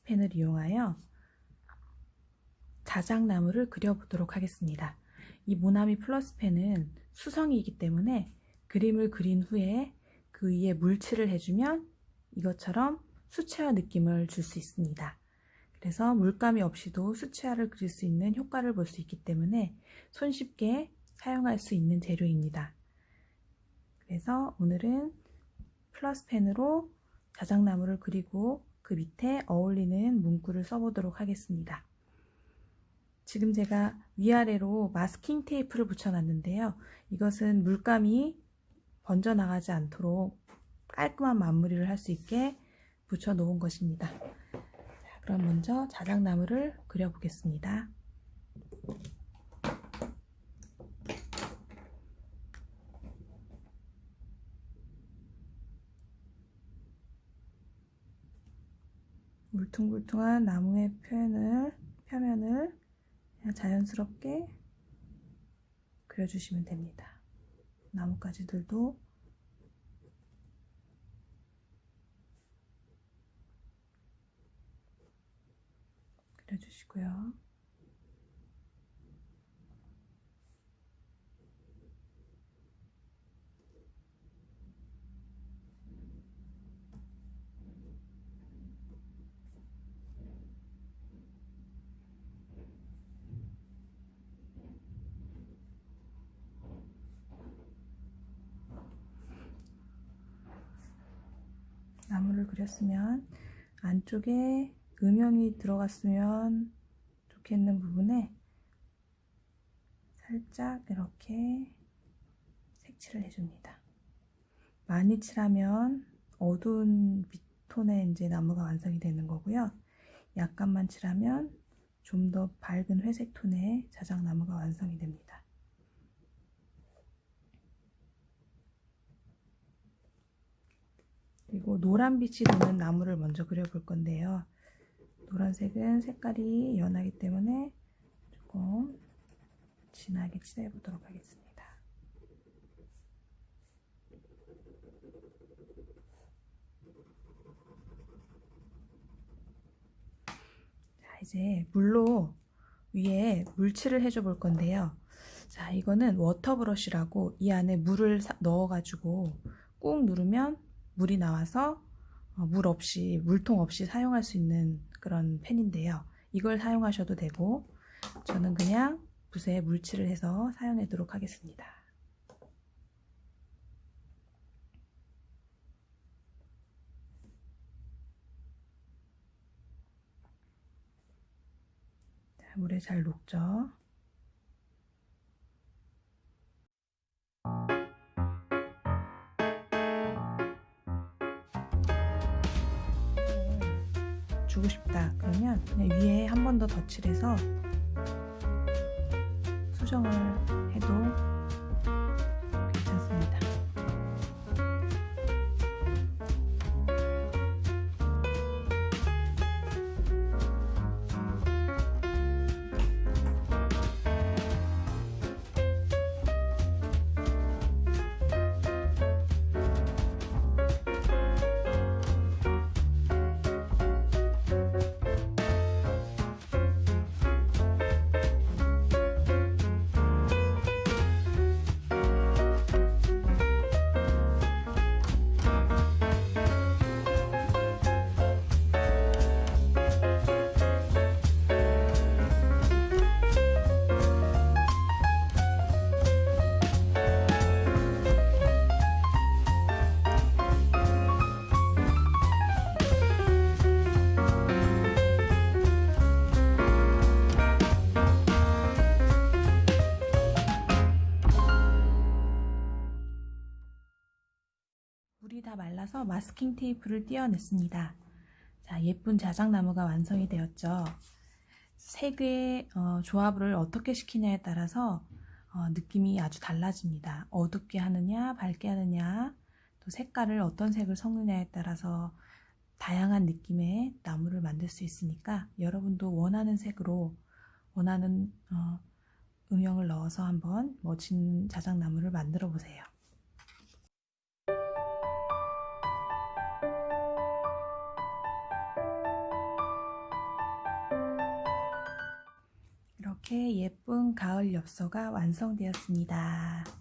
플러스펜을 이용하여 자작나무를 그려보도록 하겠습니다. 이 모나미 플러스펜은 수성이기 때문에 그림을 그린 후에 그 위에 물칠을 해주면 이것처럼 수채화 느낌을 줄 수 있습니다. 그래서 물감이 없이도 수채화를 그릴 수 있는 효과를 볼 수 있기 때문에 손쉽게 사용할 수 있는 재료입니다. 그래서 오늘은 플러스펜으로 자작나무를 그리고 그 밑에 어울리는 문구를 써보도록 하겠습니다. 지금 제가 위아래로 마스킹 테이프를 붙여놨는데요. 이것은 물감이 번져나가지 않도록 깔끔한 마무리를 할 수 있게 붙여 놓은 것입니다. 자, 그럼 먼저 자작나무를 그려보겠습니다. 울퉁불퉁한 나무의 표현을, 표면을 자연스럽게 그려주시면 됩니다. 나뭇가지들도 그려주시고요. 나무를 그렸으면 안쪽에 음영이 들어갔으면 좋겠는 부분에 살짝 이렇게 색칠을 해줍니다. 많이 칠하면 어두운 빛톤의 이제 나무가 완성이 되는 거고요. 약간만 칠하면 좀 더 밝은 회색 톤의 자작나무가 완성이 됩니다. 그리고 노란 빛이 도는 나무를 먼저 그려볼 건데요. 노란색은 색깔이 연하기 때문에 조금 진하게 칠해 보도록 하겠습니다. 자, 이제 물로 위에 물칠을 해줘 볼 건데요. 자, 이거는 water brush라고 이 안에 물을 넣어 가지고 꾹 누르면 물이 나와서 어, 물 없이 물통 없이 사용할 수 있는 그런 펜인데요. 이걸 사용하셔도 되고 저는 그냥 붓에 물칠을 해서 사용하도록 하겠습니다. 자, 물에 잘 녹죠. 주고 싶다. 그러면 위에 한 번 더 덧칠해서 수정을 해도 물이 다 말라서 마스킹 테이프를 띄어냈습니다. 자, 예쁜 자작나무가 완성이 되었죠. 색의 어, 조합을 어떻게 시키냐에 따라서 어, 느낌이 아주 달라집니다. 어둡게 하느냐, 밝게 하느냐, 또 색깔을 어떤 색을 섞느냐에 따라서 다양한 느낌의 나무를 만들 수 있으니까 여러분도 원하는 색으로 원하는 어, 음영을 넣어서 한번 멋진 자작나무를 만들어 보세요. 이렇게 예쁜 가을 엽서가 완성되었습니다.